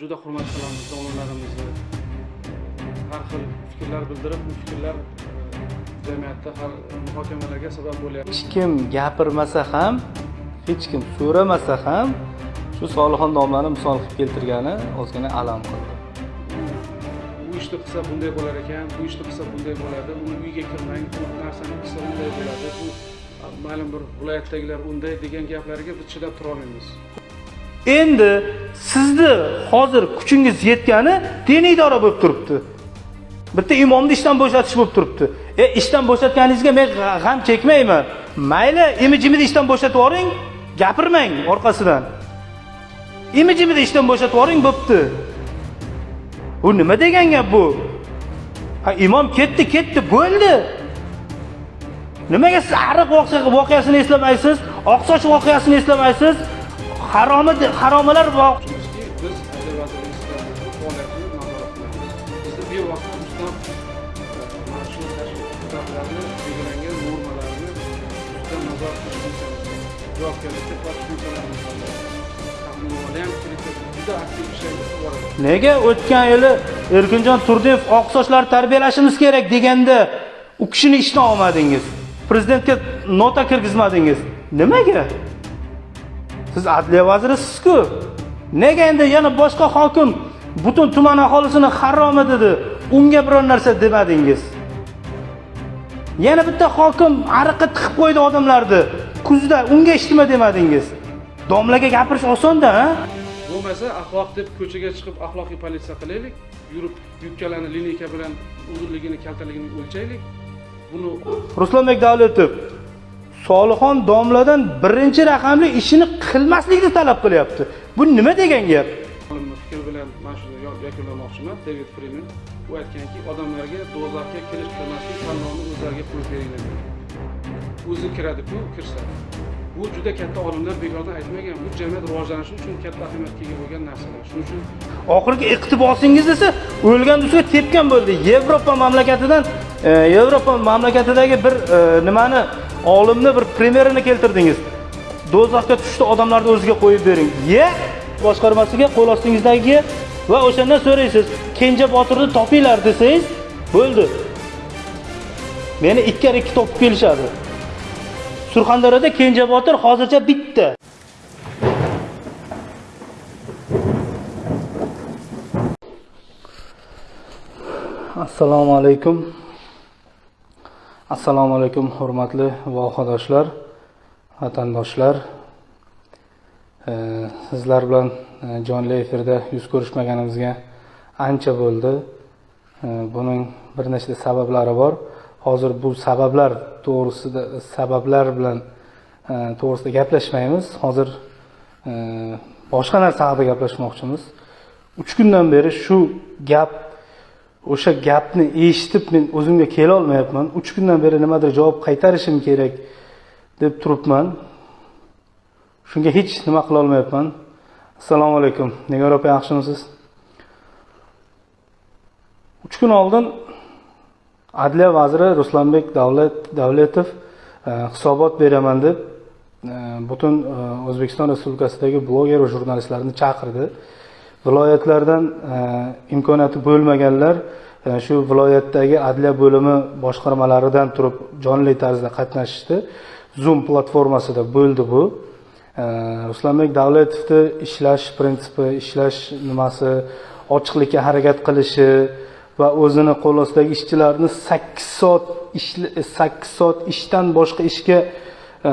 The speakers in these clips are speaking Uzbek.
juda hurmat qilamiz domlalarimizni har xil fikrlar bildirib bu fikrlar e, jamiyatda har muhokamalarga sabab bo'lyapti. Hech kim gapirmasa ham hech kim so'ramasa ham shu solixon domlani misol qilib keltirgani ozgina alam qildi. Bu ishni qilsa bunday bo'lar ekan bu ishni qilsa bunday bo'ladi uni uyiga kirmang bu narsani qilsa unday bo'ladi bu ma'lum bir viloyatdagilar unday degan gaplarga biz chidab turolmaymiz endi sizni hozir kuchingiz yetgani diniy idora bo'lib turibdi. Bitta imomni ishdan bo'shatish bo'lib turibdi. E ishdan bo'shatganingizga men g'am chekmayman. Mayli imijimni ishdan bo'shatib yuboring gapirmang orqasidan. Imijimni ishdan bo'shatib yuboring bo'pti. Bu nima degan gap bu? Ha imom ketdi ketdi bo'ldi. Nimaga siz ariq voqeasini eslamaysiz oqsoch voqeasini eslamaysiz haromi haromalar voq- biz belgilangan normalarni bor nega o'tgan yili erkinjon turdiyev oqsochlar tarbiyalashimiz kerak deganda u kishini ishdan olmadingiz? Prezidentga nota kirgizmadingiz. Nimaga? Siz adliya vazirisiz-ku. Nega endi yana boshqa hokim butun tuman aholisini haromi dedi unga biror narsa demadingiz? Yana bitta hokim ariqqa tiqib qo'ydi odamlarni kuzda unga hech nima demadingiz? Domlaga gapirish osonda a bo'lmasa axloq deb ko'chaga chiqib axloqiy politsiya qilaylik yurib yubkalarni lineyka bilan uzunligini kaltaligini o'lchaylik. Buni Ruslanbek Davletov Solixon domladan birinchi raqamli ishini qilmaslikni talab qilyapti. Bu nima degan gap? fikri bilan mana shuni yakunlamoqchiman david frimen u aytganki odamlarga do'zaxga kirish kirmaslik tanlovni o'zlariga qo'yib beringlar o'zi kiradiku kirsa bu juda katta olimlar bekordan aytmagan bu jamiyat rivojlanishi uchun katta ahamiyatga ega bo'lgan narsalar shuning uchun Oxirgi iqtibosingiz esa o'lgan ustiga tepgan bo'ldi. Yevropa mamlakatidan e, Yevropa mamlakatidagi bir e, nimani olimni bir primerini keltirdingiz. Do'zaxga tushdi odamlarni o'ziga qo'yib bering. Ye boshqarmasiga qo'l ostingizdagi va o'shandan so'raysiz. Kenja Botirni topinglar desangiz, bo'ldi. Meni ikkar ikki topib kelishadi. Surxondaryoda Kenja Botir hozircha bitta. Assalomu alaykum. Assalomu alaykum hurmatli vohadoshlar, vatandoshlar. E, Sizlar bilan e, jonli efirda yuz ko'rishmaganimizga ancha bo'ldi. E, Buning bir nechta sabablari bor. Hozir bu sabablar to'g'risida sabablar bilan e, to'g'risida gaplashmaymiz. Hozir e, boshqa narsa haqida gaplashmoqchimiz. 3 kundan beri shu gap o'sha gapni eshitib men o'zimga kela olmayapman. 3 kundan beri nimadir javob qaytarishim kerak deb turibman. Shunga hech nima qila olmayapman. Assalomu alaykum. Nigor opa yaxshimisiz? 3 kun oldin Adliya vaziri Ruslanbek Davlat Davletov e, hisobot beraman deb e, butun e, O'zbekiston Respublikasidagi bloger va jurnalistlarni chaqirdi. Viloyatlardan e, imkoniyati bo'lmaganlar e, shu viloyatdagi adliya bo'limi boshqarmalaridan turib jonli tarzda qatnashishdi. Zoom platformasida bo'ldi bu. E, Ruslanbek Davletovni ishlash prinsipi, ishlash nimasi, ochiqlikka harakat qilishi va o'zini qo'l ostidagi ishchilarni 8 soat sakkiz 8 soat ishdan boshqa ishga e,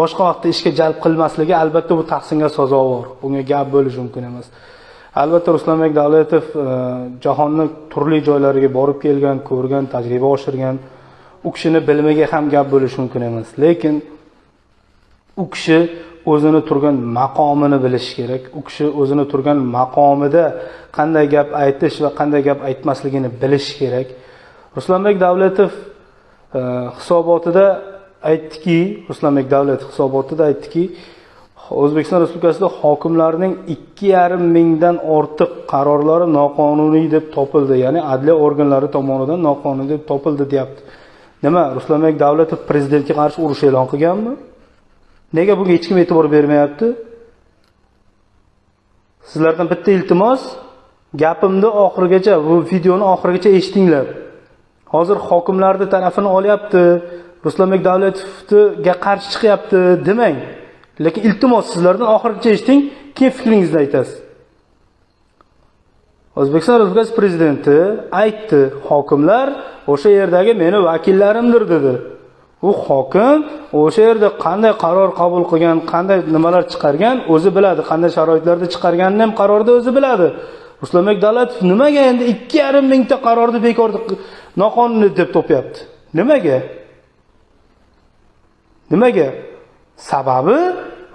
boshqa vaqtda ishga jalb qilmasligi albatta bu tahsinga sazovor. Bunga gap bo'lishi mumkin emas. Albatta Ruslanbek Davletov e, jahonni turli joylariga borib kelgan, ko'rgan, tajriba oshirgan. U kishini bilimiga ham gap bo'lishi mumkin emas. Lekin u kishi o'zini turgan maqomini bilishi kerak. U kishi o'zini turgan maqomida qanday gap aytish va qanday gap aytmasligini bilishi kerak. Ruslanbek e, Davletov hisobotida aytdiki, Ruslanbek Davletov hisobotida aytdiki, O'zbekiston Respublikasida hokimlarning 2,5 mingdan ortiq qarorlari noqonuniy deb topildi, ya'ni adliya organlari tomonidan noqonuniy deb topildi deyapti. Nima? Ruslanbek Davletov prezidentga qarshi urush e'lon qilganmi? Nega bunga hech kim e'tibor bermayapti? sizlardan bitta iltimos gapimni oxirigacha bu videoni oxirigacha eshitinglar hozir hokimlarni tarafini olyapti ruslanbek davletovga qarshi chiqyapti demang lekin iltimos sizlardan oxirigacha eshiting keyin fikringizni aytasiz. O'zbekiston respublikasi prezidenti aytdi hokimlar o'sha yerdagi meni vakillarimdir dedi. U hokim o'sha yerda qanday qaror qabul qilgan qanday nimalar chiqargan o'zi biladi qanday sharoitlarda chiqarganini ham qarorda o'zi biladi. Ruslanbek davlatov nimaga endi ikki yarim mingta qarorni bekor noqonuniy deb topyapti? Nimaga? Nimaga? Sababi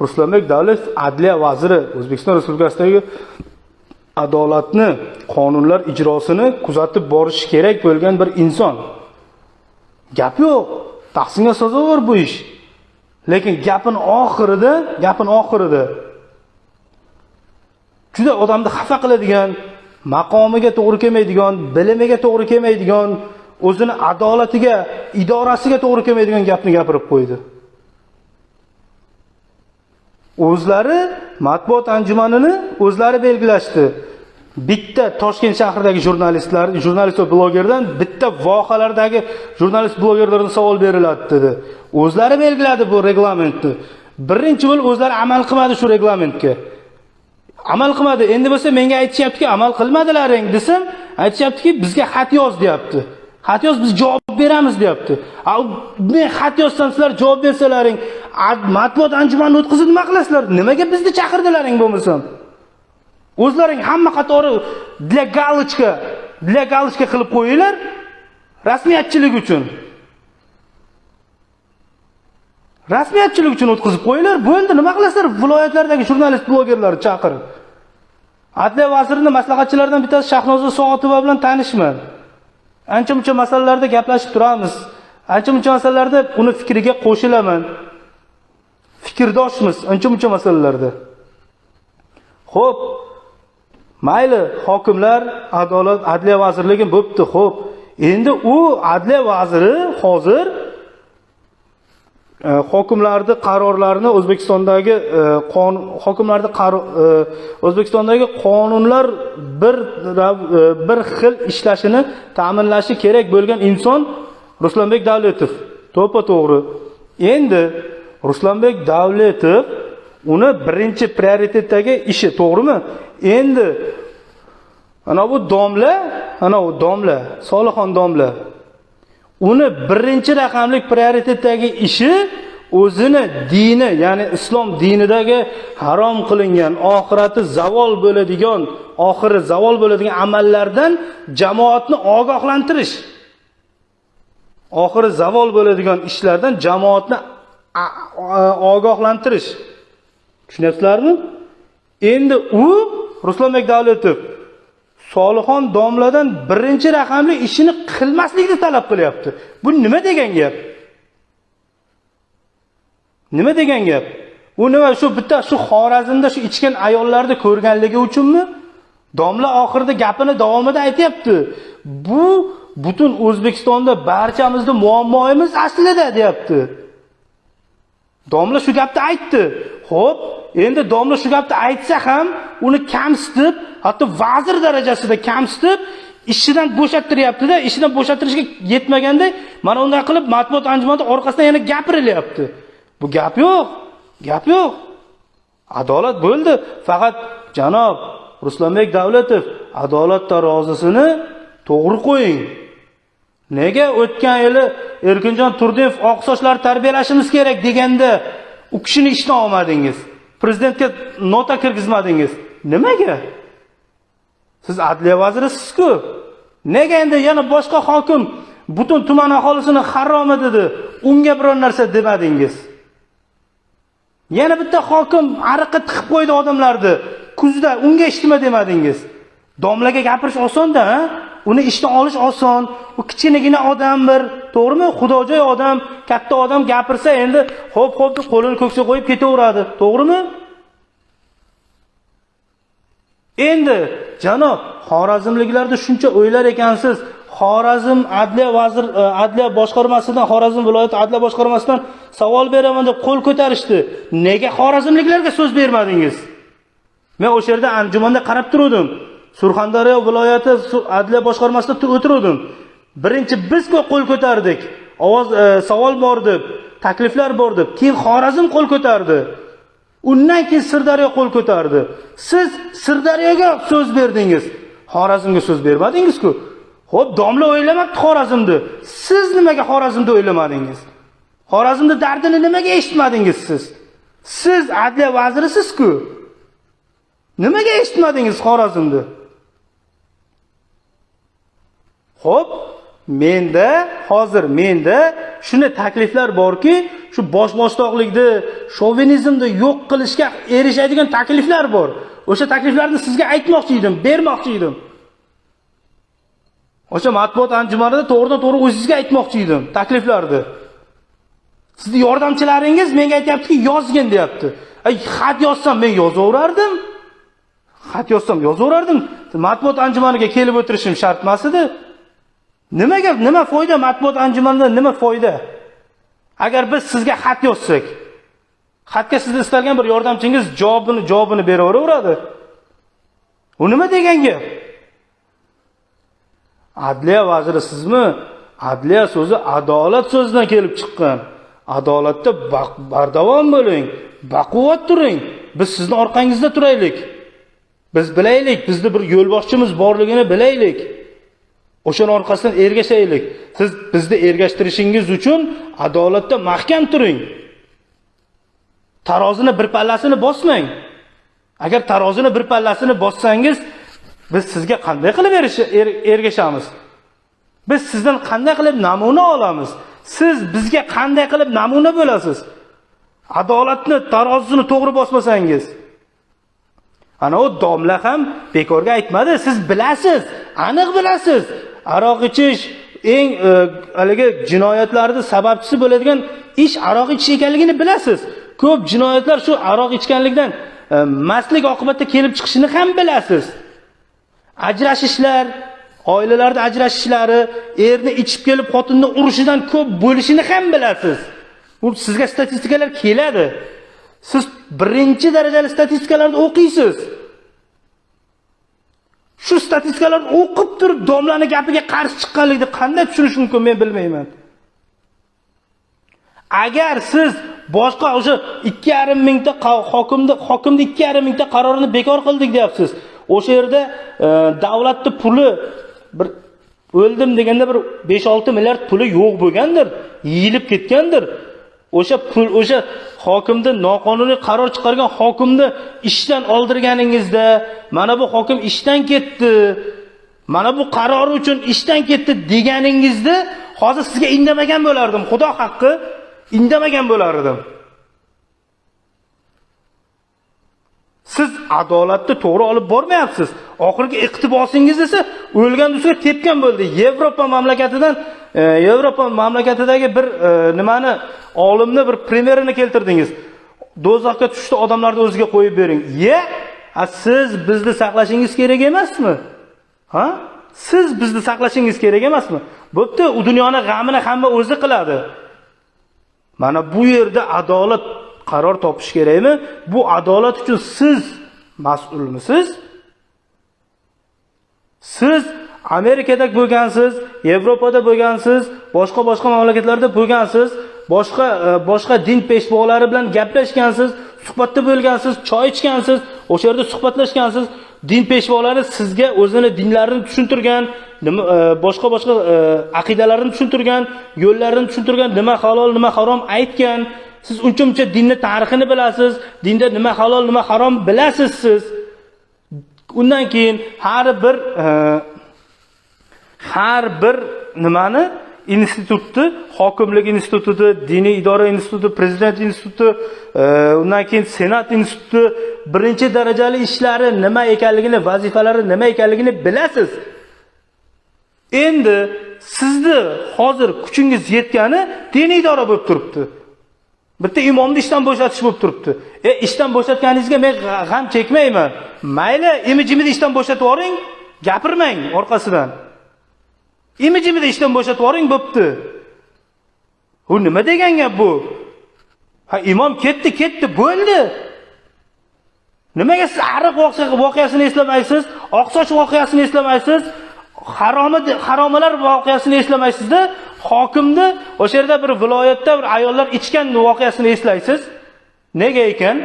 ruslanbek davletov adliya vaziri o'zbekiston respublikasidagi adolatni qonunlar ijrosini kuzatib borishi kerak bo'lgan bir inson. Gap yo'q. Tahsinga sazovor bu ish. Lekin gapini oxirida gapini oxirida juda odamni xafa qiladigan maqomiga to'g'ri kelmaydigan bilimiga to'g'ri kelmaydigan o'zini adolatiga idorasiga to'g'ri kelmaydigan gapni gapirib qo'ydi. O'zlari matbuot anjumanini o'zlari belgilashdi. Bitta toshkent shahridagi jurnalistlar jurnalist va blogerdan bitta vohalardagi jurnalist blogerlardan savol beriladi dedi. O'zlari belgiladi bu reglamentni. Birinchi bo'lib o'zlari amal qilmadi shu reglamentga. Amal qilmadi. Endi bo'lsa menga aytishyaptiki amal qilmadilaring desam aytishyaptiki bizga xat yoz deyapti. Xat yoz biz javob beramiz deyapti. Men xat yozsam sizlar javob bersalaring matbuot anjumanini o'tkazib nima qilasizlar nimaga bizni chaqirdilaring bo'lmasam o'zlaring hamma qatori для галочка для галочка qilib qo'yinglar rasmiyatchilik uchun. Rasmiyatchilik uchun o'tkazib qo'yinglar. Bo'ldi nima qilasizlar? Viloyatlardagi jurnalist blogerlarni chaqirib adliya vazirining maslahatchilaridan bittasi shahnoza soatova bilan tanishman. Ancha muncha masalalarda gaplashib turamiz. Ancha muncha masalalarda uni fikriga qo'shilaman. Fikrdoshmiz ancha muncha masalalarda. Ho'p mayli hokimlar adolat adliya vazirligi bo'pti ho'p endi u adliya vaziri hozir Э, hokimlarni qarorlarini o'zbekistondagi e, qonun hokimlarni e, o'zbekistondagi qonunlar bir e, bir xil ishlashini ta'minlashi kerak bo'lgan inson ruslanbek davletov. To'ppa to'g'ri. Endi ruslanbek davletov uni birinchi prioritetdagi ishi to'g'rimi? Endi ana bu domla ana u domla solixon domla uni birinchi raqamli prioritetdagi ishi o'zini dini ya'ni islom dinidagi harom qilingan oxirati zavol bo'ladigan oxiri zavol bo'ladigan amallardan jamoatni ogohlantirish. Oxiri zavol bo'ladigan ishlardan jamoatni ogohlantirish. Tushunyapsizlarmi? Endi u ruslanbek davletov solixon domladan birinchi raqamli ishini qilmaslikni talab qilyapti. Bu nima degan gap? Nima degan gap? U nima shu bitta shu xorazmda shu ichgan ayollarni ko'rganligi uchunmi? Domla oxirida gapini davomida aytayapti. bu butun o'zbekistonda barchamizning muammoimiz aslida deyapti. Domla shu gapni aytdi. Xo'p, endi domla shu gapni aytsa ham uni kamsitib hatto vazir darajasida kamsitib ishidan bo'shattiryaptida ishidan bo'shattirishga yetmaganda mana unday qilib matbuot anjumanida orqasidan yana gapirilyapti. Bu gap yo'q gap yo'q. Adolat bo'ldi. Faqat janob ruslanbek Davlatov adolat tarozisini to'g'ri qo'ying. Nega o'tgan yili erkinjon turdiyev oqsochlar tarbiyalashimiz kerak deganda u kishini ishdan olmadingiz? Prezidentga nota kirgizmadingiz? Nimaga? Siz adliya vazirisizku. Nega endi yana boshqa hokim butun tuman aholisini haromi dedi unga biror narsa demadingiz? Yana bitta hokim ariqqa tiqib qo'ydi odamlarni kuzda unga hech nima demadingiz? Domlaga gapirish osonda uni ishdan olish oson u kichkinagina odam bir to'g'rimi? Xudojo'y odam katta odam gapirsa endi ho'p ho'p deb qo'lini ko'ksiga qo'yib ketaveradi to'g'rimi? Endi janob xorazmliklarda shuncha o'ylar ekansiz. Xorazm adliya vazir e, adliya boshqarmasidan xorazm viloyati adliya boshqarmasidan savol beraman deb qo'l ko'tarishdi. Nega xorazmliklarga so'z bermadingiz? Men o'sha yerda anjumanda qarab turuvdim. Surxondaryo viloyati adliya boshqarmasida o'tiruvdim. Birinchi biz qo'l ko'tardik. Ovoz e, savol bor deb takliflar bor deb keyin xorazm qo'l ko'tardi. Undan keyin sirdaryo qo'l ko'tardi. Siz sirdaryoga so'z berdingiz. Xorazmga so'z bermadingiz-ku? Xo'p, domla o'ylamabdi xorazmni siz nimaga xorazmni o'ylamadingiz? Xorazmni dardini nimaga eshitmadingiz siz? Siz adliya vazirisiz-ku. Nimaga eshitmadingiz xorazmni Xo'p, menda hozir menda shuni takliflar borki, shu boshboshdoqlikni shovinizmni yo'q qilishga erishadigan takliflar bor. O'sha takliflarni sizga aytmoqchi edim, bermoqchi edim. O'sha matbuot anjumanida to'g'ridan-to'g'ri o'zingizga aytmoqchi edim takliflarni. Sizni yordamchilaringiz menga aytyaptiki yozgin deyapti. Ay, xat yozsam men yozaverardim. Xat yozsam yozaverardim. Matbuot anjumaniga kelib o'tirishim shart emas edi. Nimaga nima foyda matbuot anjumanida nima foyda? Agar biz sizga xat yozsak, xatga sizni istalgan bir yordamchingiz javobini javobini beraveradi. U nima degan gap? Adliya vaziri sizmi? Adliya so'zi adolat so'zidan kelib chiqqan. Adolatda bardavom bo'ling, baquvvat turing. Biz sizni orqangizda turaylik. Biz bilaylik, bizni bir yo'lboshchimiz borligini bilaylik. O'shani orqasidan ergashaylik. Siz bizni ergashtirishingiz uchun adolatda mahkam turing. Tarozini bir pallasini bosmang. Agar tarozini bir pallasini bossangiz, biz sizga qanday qilib er- ergashamiz? Biz sizdan qanday qilib namuna olamiz? Siz bizga qanday qilib namuna bo'lasiz? Adolatni, tarozini to'g'ri bosmasangiz. Ana u domla ham bekorga aytmadi. Siz bilasiz, aniq bilasiz. Aroq ichish eng e, haligi jinoyatlarning sababchisi bo'ladigan ish aroq ichish ekanligini bilasiz. Ko'p jinoyatlar shu aroq ichganlikdan e, mastlik oqibatida kelib chiqishini ham bilasiz. Ajrashishlar, oilalarda ajrashishlari, erni ichib kelib xotinni urishidan ko'p bo'lishini ham bilasiz. Bu sizga statistikalar keladi. Siz birinchi darajali statistikalarni o'qiysiz. Shu statistikalarni o'qib turib domlani gapiga qarshi chiqqanlikni qanday tushunish mumkin men bilmayman. Agar siz boshqa o'sha 2,5 mingta hokimni hokimni ikki yarim mingta qarorini bekor qildik deyapsiz. O'sha yerda e, davlatning puli bir o'ldim deganda bir 5-6 milliard puli yo'q bo'lgandir, yeyilib ketgandir. O'sha pul o'sha hokimni noqonuniy qaror chiqargan hokimni ishdan oldirganingizda, mana bu hokim ishdan ketdi. Mana bu qaror uchun ishdan ketdi deganingizda, hozir sizga indamagan bo'lardim. Xudo haqqi indamagan bo'lardim. Siz adolatni to'g'ri olib bormayapsiz. Oxirgi iqtibosingiz esa o'lgan ustiga tepgan bo'ldi. Yevropa mamlakatidan E, Yevropa mamlakatidagi bir e, nimani olimni bir primerini keltirdingiz. Do'zaxga tushdi odamlarni o'ziga qo'yib bering. Ye, a siz bizni saqlashingiz kerak emasmi? Ha? Siz bizni saqlashingiz kerak emasmi? Bo'pti, u dunyoni g'amini hamma o'zi qiladi. Mana bu yerda adolat qaror topish kerakmi? Bu adolat uchun siz mas'ulmisiz? Siz Amerikada bo'lgansiz, Yevropada bo'lgansiz, boshqa boshqa mamlakatlarda bo'lgansiz, boshqa e, boshqa din peshvolari bilan gaplashgansiz, suhbatda bo'lgansiz, choy ichgansiz, o'sha yerda suhbatlashgansiz. Din peshvolari sizga o'zini dinlarini tushuntirgan, nima e, boshqa boshqa e, aqidalarini tushuntirgan, yo'llarini tushuntirgan, nima halol, nima harom aytgan. Siz uncha-muncha dinni tarixini bilasiz, dinda nima halol, nima harom bilasiz siz. Undan keyin har bir har bir nimani institutni, hokimlik instituti, diniy idora instituti, prezident instituti, e, undan keyin senat instituti birinchi darajali ishlari nima ekanligini, vazifalari nima ekanligini bilasiz. Endi sizni hozir kuchingiz yetgani diniy idora bo'lib turibdi. Bitta imomni ishdan bo'shatish bo'lib turibdi. E ishdan bo'shatganingizga men g'am chekmayman. Mayli, imijimizni ishdan bo'shatib yuboring, gapirmang orqasidan. Imijimizni ishdan bo'shatib yuboring bo'pti. Bu nima degan gap bu? Ha imom ketdi, ketdi, bo'ldi. nimaga siz ariq voqeasini eslamaysiz oqsoch voqeasini eslamaysiz haromi haromalar voqeasini eslamaysizda hokimni o'sha yerda bir viloyatda bir ayollar ichgan voqeasini eslaysiz nega ekan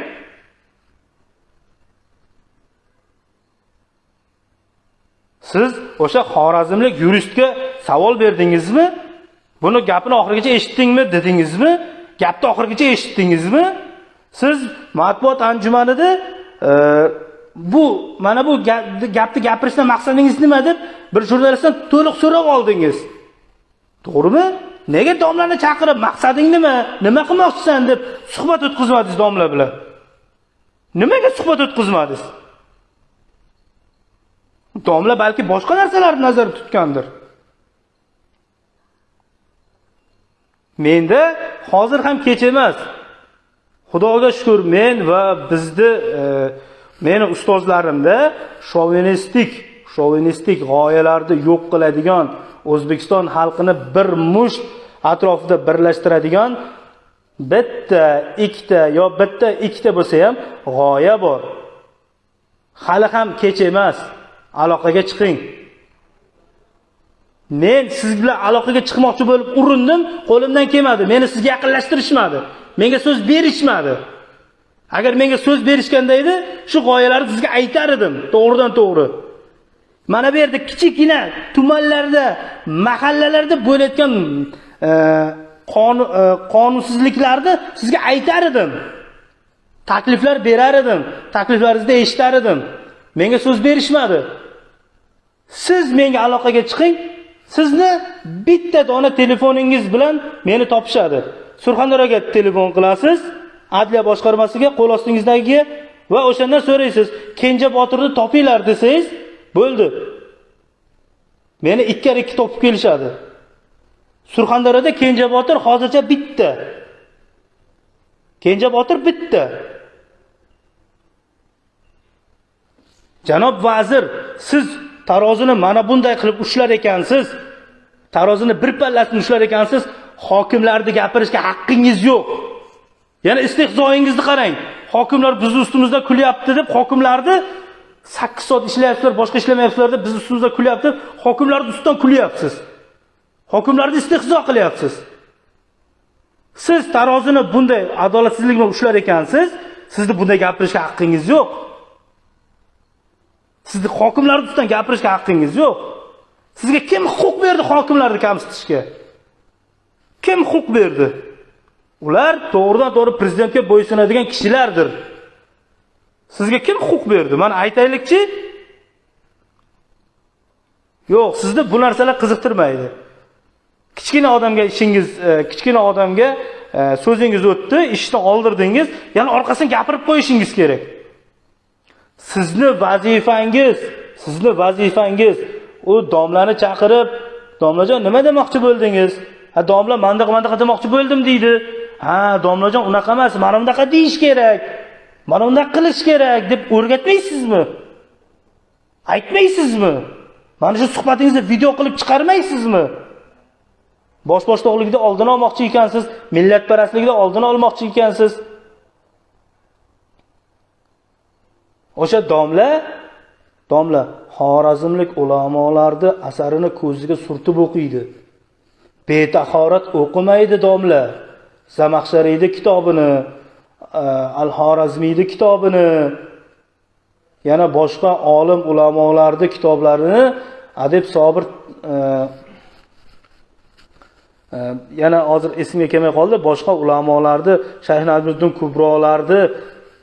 siz o'sha xorazmlik yuristga savol berdingizmi? Buni gapini oxirigacha eshitdingmi dedingizmi? Gapni oxirigacha eshitdingizmi? Siz matbuot anjumanida e, bu mana bu gapni gapirishdan maqsadingiz nima deb bir jurnalistdan to'liq so'rab oldingiz. To'g'rimi? Nega domlani chaqirib maqsading nima? Nima qilmoqchisan deb suhbat o'tkazmadingiz domla bilan? Nimaga suhbat o'tkazmadingiz? Domla balki boshqa narsalarni nazarda tutgandir. Menda hozir ham kech emas. Xudoga shukur men va bizni e, meni ustozlarimda shovinistik shovinistik g'oyalarni yo'q qiladigan o'zbekiston xalqini bir musht atrofida birlashtiradigan bitta ikkita yo bitta ikkita bo'lsa ham g'oya bor. Hali ham kech emas. Aloqaga chiqing. Men siz bilan aloqaga chiqmoqchi bo'lib urindim qo'limdan kelmadi. Meni sizga yaqinlashtirishmadi. Menga so'z berishmadi. Agar menga so'z berishganda edi shu g'oyalarni sizga aytar edim to'g'ridan to'g'ri. Mana bu yerda kichikgina tumanlarda mahallalarda bo'layotgan e, e, qonunsizliklarni sizga aytar edim. Takliflar berar edim takliflaringizni eshitar edim. Menga so'z berishmadi. Siz menga aloqaga chiqing. Sizni bitta dona telefoningiz bilan meni topishadi. Surxondaryoga telefon qilasiz adliya boshqarmasiga qo'l ostingizdagiga va o'shandan so'raysiz kenja botirni topinglar desangiz bo'ldi. Meni ikkar ikki topib kelishadi. Surxondaryoda kenja botir hozircha bitta. Kenja botir bitta. Janob vazir siz tarozini mana bunday qilib ushlar ekansiz tarozini bir pallasini ushlar ekansiz hokimlarni gapirishga haqqingiz yo'q. Yana istehzoyingizni qarang. Hokimlar bizni ustimizda kulyapti deb hokimlarni sakkiz soat ishlayapsizlar boshqa ishlamayapsizlar deb bizni ustimizda kulyapti hokimlarni ustidan kulyapsiz. Hokimlarni istehzo qilyapsiz. Siz tarozini bunday adolatsizlik bilan ushlar ekansiz sizni bunday gapirishga haqqingiz yo'q. Sizni hokimlar ustidan gapirishga haqqingiz yo'q. Sizga kim huquq berdi hokimlarni kamsitishga? Kim huquq berdi? Ular to'g'ridan to'g'ri prezidentga bo'ysunadigan kishilardir. Sizga kim huquq berdi? Mana aytaylikchi. Yo'q sizni bu narsalar qiziqtirmaydi. Kichkina odamga ishingiz e, kichkina odamga e, so'zingiz o'tdi ishni oldirdingiz yana orqasidan gapirib qo'yishingiz kerak. Sizni vazifangiz sizni vazifangiz. U domlani chaqirib domlajon nima demoqchi bo'ldingiz? Ha domla mandaqa mandaqa demoqchi bo'ldim deydi. Ha domlajon unaqa emas mana bunaqa deyish kerak mana bunday qilish kerak deb o'rgatmaysizmi? Aytmaysizmi? Mana shu suhbatingizni video qilib chiqarmaysizmi? Bosh boshdoqlikni oldini olmoqchi ekansiz millatparastlikni oldini olmoqchi ekansiz. O'sha domla domla xorazmlik ulamolarni asarini ko'ziga surtib o'qiydi. Betahorat o'qimaydi domla. Zamaxshariyni kitobini e, al xorazmiyni kitobini yana boshqa olim ulamolarni kitoblarini adib sobir e, e, yana hozir esimga kelmay qoldi. Boshqa ulamolarni shayx najmiddin kubrolarni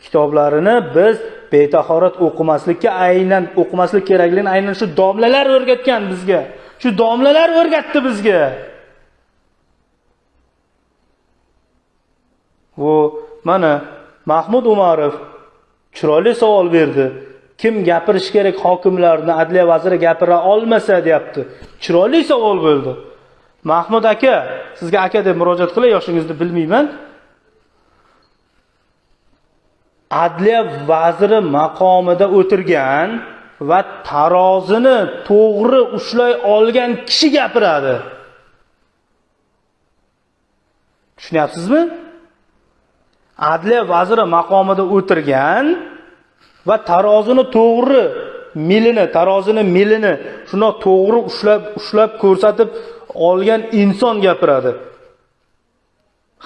kitoblarini biz betahorat o'qimaslikka aynan o'qimaslik kerakligini aynan shu domlalar o'rgatgan bizga. Shu domlalar o'rgatdi bizga. Bu mana mahmud umarov chiroyli savol berdi. Kim gapirish kerak hokimlarni adliya vaziri gapira olmasa deyapti. Chiroyli savol bo'ldi. Mahmud aka sizga aka deb murojaat qilay yoshingizni bilmayman. Adliya vaziri maqomida o'tirgan va tarozini to'g'ri ushlay olgan kishi gapiradi. Tushunyapsizmi? Adliya vaziri maqomida o'tirgan va tarozini to'g'ri milini tarozini milini shundoq to'g'ri ushlab ushlab ko'rsatib olgan inson gapiradi.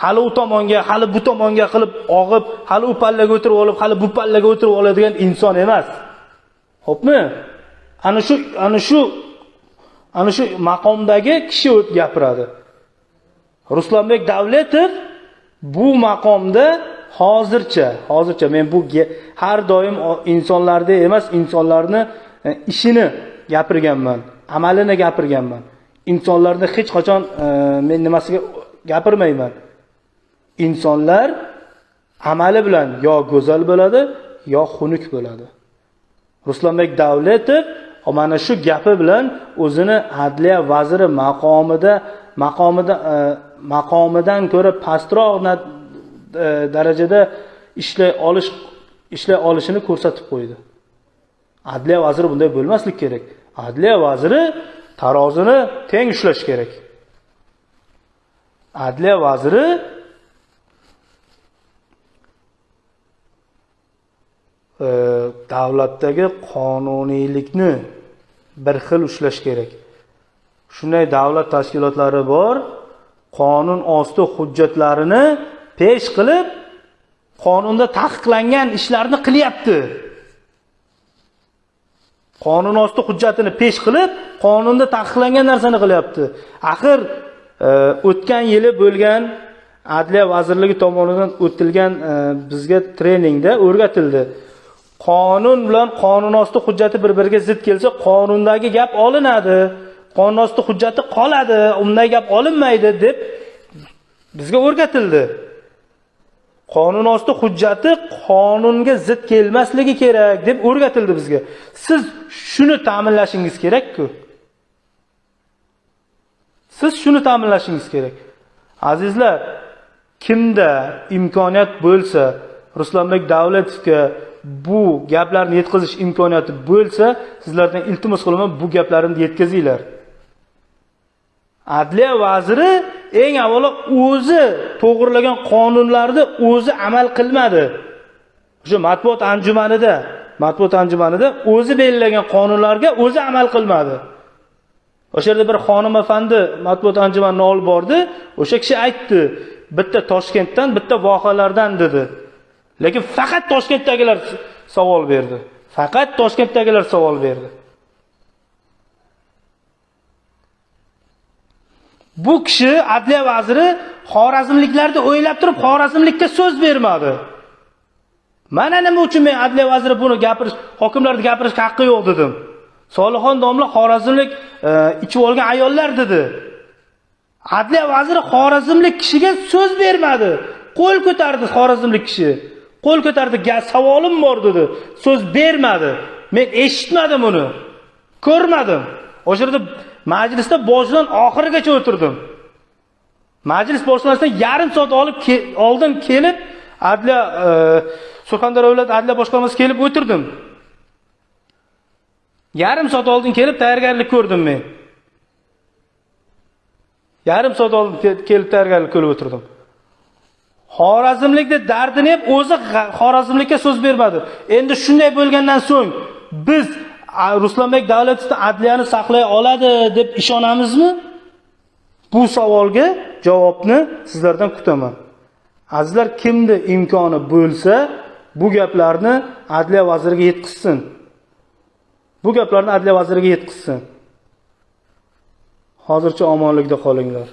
Hali u tomonga hali bu tomonga qilib og'ib hali u pallaga o'tirib olib hali bu pallaga o'tirib oladigan inson emas ho'pmi ana shu ana shu ana shu maqomdagi kishi o't gapiradi Ruslanbek Davletov bu maqomda hozircha, hozircha men bu har doim insonlarda emas, insonlarni e, ishini gapirganman, amalini gapirganman. Insonlarni hech qachon e, men nimasiga gapirmayman. Insonlar amali bilan yo go'zal bo'ladi, yo xunuk bo'ladi. Ruslanbek Davletov mana shu gapi bilan o'zini adliya vaziri maqomida maqomida e, maqomidan ko'ra pastroq e, darajada ishlay olish ishlay olishini ko'rsatib qo'ydi. Adliya vaziri bunday bo'lmaslik kerak. Adliya vaziri tarozini teng ushlash kerak. Adliya vaziri e, davlatdagi qonuniylikni bir xil ushlash kerak. Shunday davlat tashkilotlari bor, qonun osti hujjatlarini pesh qilib, qonunda taqiqlangan ishlarni qilyapti. Qonun osti hujjatini pesh qilib, qonunda taqiqlangan narsani qilyapti. Axir e, o'tgan yili bo'lgan Adliya vazirligi tomonidan o'tilgan e, bizga treningda o'rgatildi. Qonun bilan qonun osti hujjati bir-biriga zid kelsa, qonundagi gap olinadi. Qonun osti hujjati qoladi, undagi gap olinmaydi deb bizga o'rgatildi. Qonun osti hujjati qonunga zid kelmasligi kerak deb o'rgatildi bizga. Siz shuni ta'minlashingiz kerak-ku. Siz shuni ta'minlashingiz kerak. Azizlar, kimda imkoniyat bo'lsa, Ruslanbek Davletovga bu gaplarni yetkazish imkoniyati bo'lsa, sizlardan iltimos qilaman bu gaplarimni yetkazinglar. Adliya vaziri eng avvalo o'zi to'g'irlagan qonunlarni o'zi amal qilmadi. O'sha matbuot anjumanida, matbuot anjumanida o'zi belgilagan qonunlarga o'zi amal qilmadi. O'sha yerda bir xonim afandi matbuot anjumanini olib bordi, o'sha kishi aytdi, bitta Toshkentdan, bitta vohalardan dedi. Lekin faqat Toshkentdagilar savol berdi. Faqat Toshkentdagilar savol berdi. Bu kishi adliya vaziri Xorazmliklarni o'ylab turib Xorazmlikka so'z bermadi. Mana nima uchun men adliya vaziri buni gapirish, hokimlarni gapirishga haqqi yo'q dedim. Solixon domla Xorazmlik e, ichib olgan ayollar dedi. Adliya vaziri Xorazmlik kishiga so'z bermadi. Qo'l ko'tardi Xorazmlik kishi. Qo'l ko'tardi, savolim bor" dedi. So'z bermadi. Men eshitmadim uni. Ko'rmadim. O'sha yerda majlisda boshidan oxirigacha o'tirdim. Majlis boshlanishdan yarim soat olib ke oldin kelib adliya e, Surxondaryo viloyat adliya boshqarmasi kelib o'tirdim. Yarim soat oldin kelib tayyorgarlik ko'rdim men. Yarim soat oldin kelib tayyorgarlik ko'rib o'tirdim. Xorazmlikni dardini ham o'zi Xorazmlikka so'z bermadi. Endi shunday bo'lgandan so'ng biz Ruslanbek Davletovni adliyani saqlay oladi deb ishonamizmi? Bu savolga javobni sizlardan kutaman. Azizlar, kimni imkoni bo'lsa, bu gaplarni adliya vaziriga yetkazsin. Bu gaplarni adliya vaziriga yetkazsin. Hozircha omonlikda qolinglar.